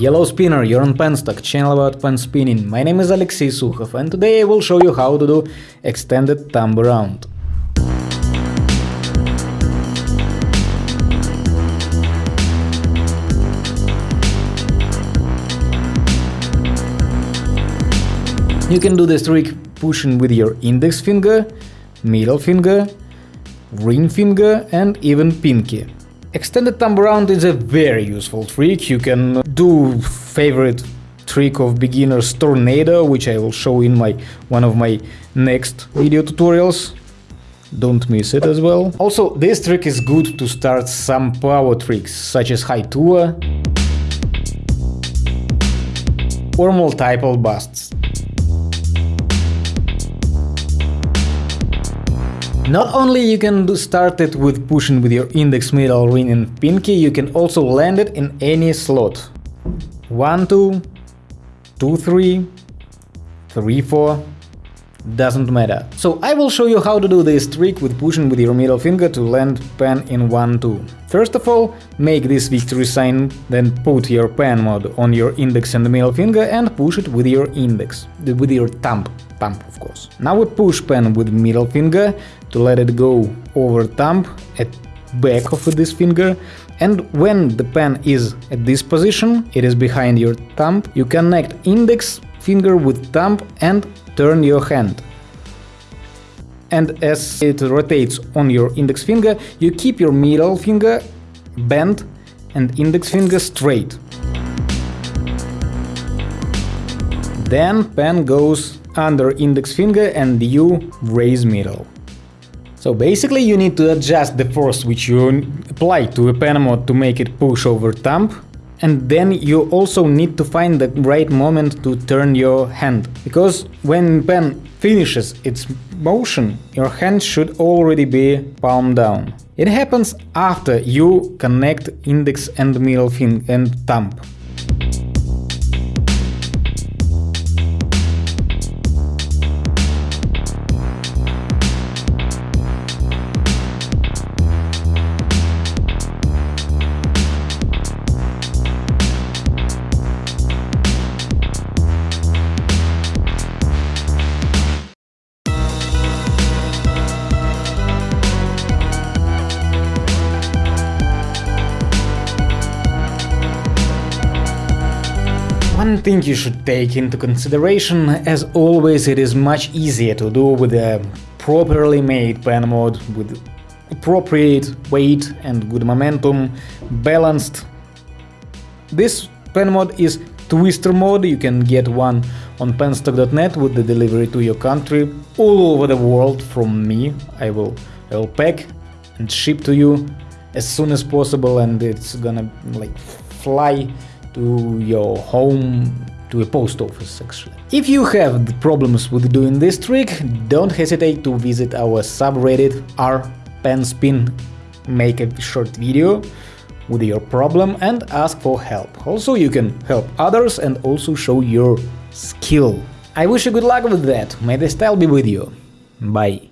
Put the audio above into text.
Yellow Spinner, you're on Penstock, channel about pen spinning. My name is Alexey Sukhov and today I will show you how to do extended thumb around. You can do this trick pushing with your index finger, middle finger, ring finger and even pinky. Extended thumb around is a very useful trick, you can do favorite trick of beginners tornado, which I will show in my one of my next video tutorials. Don't miss it as well. Also, this trick is good to start some power tricks, such as HaiTua or multiple busts. Not only you can do start it with pushing with your index, middle, ring and pinky, you can also land it in any slot. 1, 2, 2, 3, 3, 4, doesn't matter. So I will show you how to do this trick with pushing with your middle finger to land pen in 1, 2. First of all, make this victory sign, then put your pen mod on your index and middle finger and push it with your index, with your thumb thumb of course. Now we push pen with middle finger to let it go over thumb at back of this finger and when the pen is at this position, it is behind your thumb, you connect index finger with thumb and turn your hand. And as it rotates on your index finger, you keep your middle finger bent and index finger straight. Then pen goes under index finger and you raise middle. So basically you need to adjust the force which you apply to a pen mod to make it push over thumb and then you also need to find the right moment to turn your hand, because when pen finishes its motion, your hand should already be palm down. It happens after you connect index and middle finger and thumb. One thing you should take into consideration, as always it is much easier to do with a properly made pen mod with appropriate weight and good momentum, balanced. This pen mod is Twister mod, you can get one on penstock.net with the delivery to your country all over the world from me. I will, I will pack and ship to you as soon as possible and it's gonna like fly to your home to a post office actually. If you have problems with doing this trick, don't hesitate to visit our subreddit r-penspin, make a short video with your problem and ask for help. Also you can help others and also show your skill. I wish you good luck with that, may the style be with you. Bye.